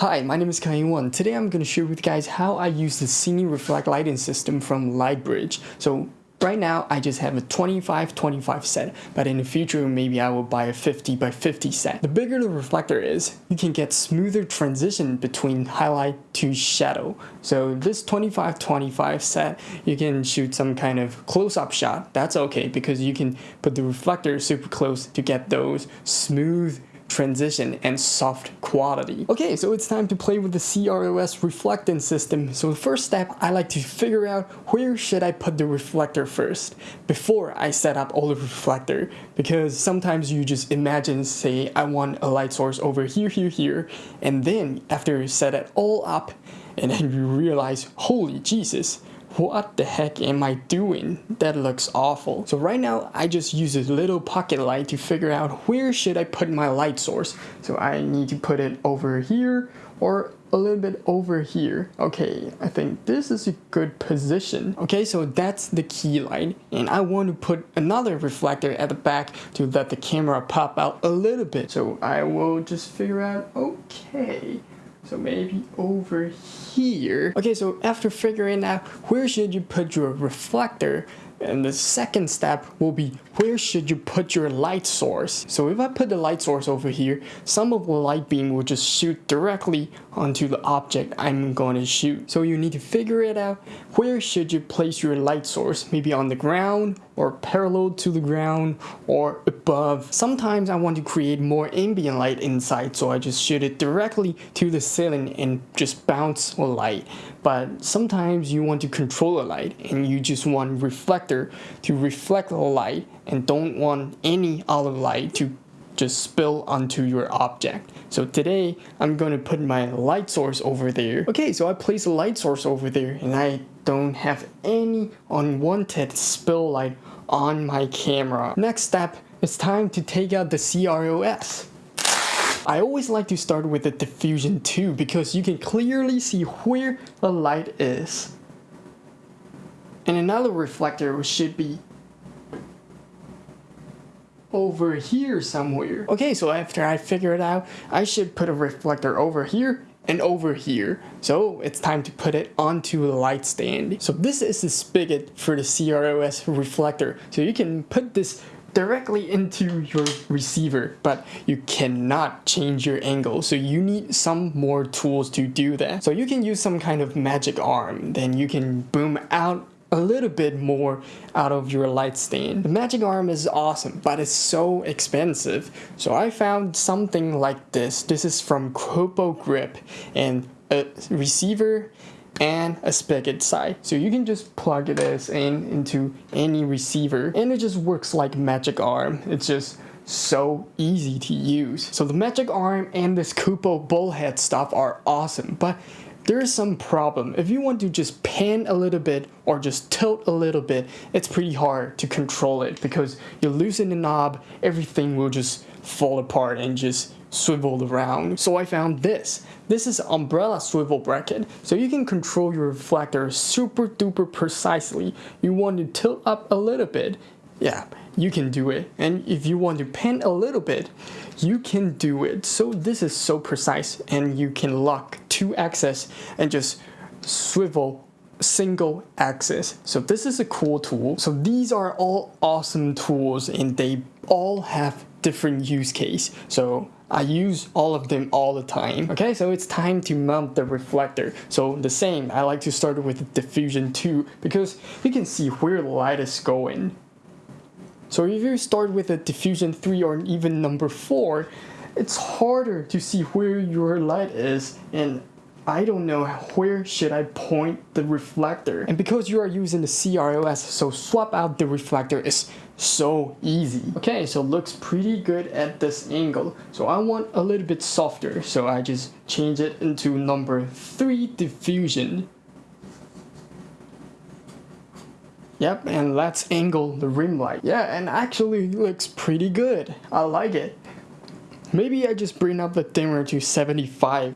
Hi, my name is Kai-Won. Today I'm going to share with you guys how I use the Cine Reflect lighting system from Lightbridge. So right now I just have a 25-25 set, but in the future maybe I will buy a 50 by 50 set. The bigger the reflector is, you can get smoother transition between highlight to shadow. So this 25-25 set, you can shoot some kind of close-up shot. That's okay because you can put the reflector super close to get those smooth transition, and soft quality. Okay, so it's time to play with the CRLS reflectance system. So the first step, I like to figure out where should I put the reflector first before I set up all the reflector because sometimes you just imagine, say, I want a light source over here, here, here, and then after you set it all up, and then you realize, holy Jesus, what the heck am I doing? That looks awful. So right now I just use a little pocket light to figure out where should I put my light source. So I need to put it over here or a little bit over here. Okay, I think this is a good position. Okay, so that's the key light. And I want to put another reflector at the back to let the camera pop out a little bit. So I will just figure out, okay, so maybe over here. Okay, so after figuring out where should you put your reflector, and the second step will be where should you put your light source? So if I put the light source over here, some of the light beam will just shoot directly onto the object I'm going to shoot. So you need to figure it out. Where should you place your light source? Maybe on the ground or parallel to the ground or above. Sometimes I want to create more ambient light inside so I just shoot it directly to the ceiling and just bounce the light. But sometimes you want to control the light and you just want reflector to reflect the light and don't want any other light to just spill onto your object. So today I'm going to put my light source over there. Okay, so I place a light source over there and I don't have any unwanted spill light on my camera. Next step, it's time to take out the CRLS. I always like to start with the diffusion 2 because you can clearly see where the light is. And another reflector should be over here somewhere. Okay, so after I figure it out, I should put a reflector over here and over here. So it's time to put it onto the light stand. So this is the spigot for the CRLS reflector. So you can put this directly into your receiver, but you cannot change your angle. So you need some more tools to do that. So you can use some kind of magic arm. Then you can boom out a little bit more out of your light stand. The magic arm is awesome, but it's so expensive. So I found something like this. This is from Kupo Grip and a receiver and a spigot side. So you can just plug this in into any receiver and it just works like magic arm. It's just so easy to use. So the magic arm and this Kupo bullhead stuff are awesome, but there is some problem. If you want to just pan a little bit or just tilt a little bit, it's pretty hard to control it because you loosen the knob, everything will just fall apart and just swivel around. So I found this. This is umbrella swivel bracket. So you can control your reflector super duper precisely. You want to tilt up a little bit. Yeah, you can do it. And if you want to pan a little bit, you can do it. So this is so precise and you can lock two axes and just swivel single axis. So this is a cool tool. So these are all awesome tools and they all have different use case. So I use all of them all the time. Okay, so it's time to mount the reflector. So the same, I like to start with diffusion 2 because you can see where the light is going. So if you start with a diffusion 3 or even number 4, it's harder to see where your light is and I don't know where should I point the reflector. And because you are using the CRLS, so swap out the reflector is so easy. Okay, so looks pretty good at this angle. So I want a little bit softer, so I just change it into number 3 diffusion. Yep, and let's angle the rim light. Yeah, and actually looks pretty good. I like it. Maybe I just bring up the dimmer to 75.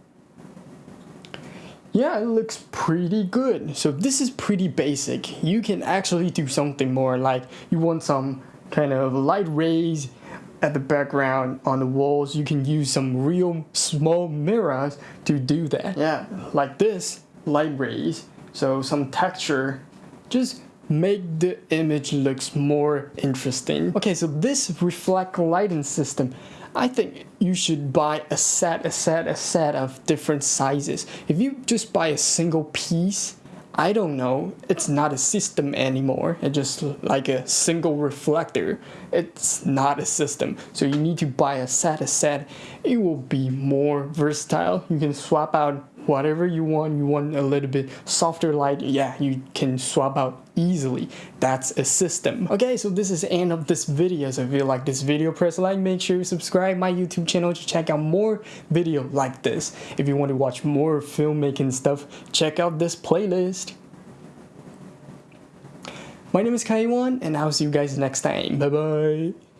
Yeah, it looks pretty good. So this is pretty basic. You can actually do something more like you want some kind of light rays at the background on the walls, you can use some real small mirrors to do that. Yeah, like this, light rays. So some texture, just make the image looks more interesting. Okay, so this reflect lighting system, I think you should buy a set, a set, a set of different sizes. If you just buy a single piece, I don't know, it's not a system anymore. It's just like a single reflector. It's not a system. So you need to buy a set, a set. It will be more versatile. You can swap out whatever you want. You want a little bit softer light, yeah, you can swap out easily. That's a system. Okay, so this is the end of this video. So if you like this video, press like, make sure you subscribe my YouTube channel to check out more video like this. If you want to watch more filmmaking stuff, check out this playlist. My name is Kaiwan, and I'll see you guys next time. Bye bye.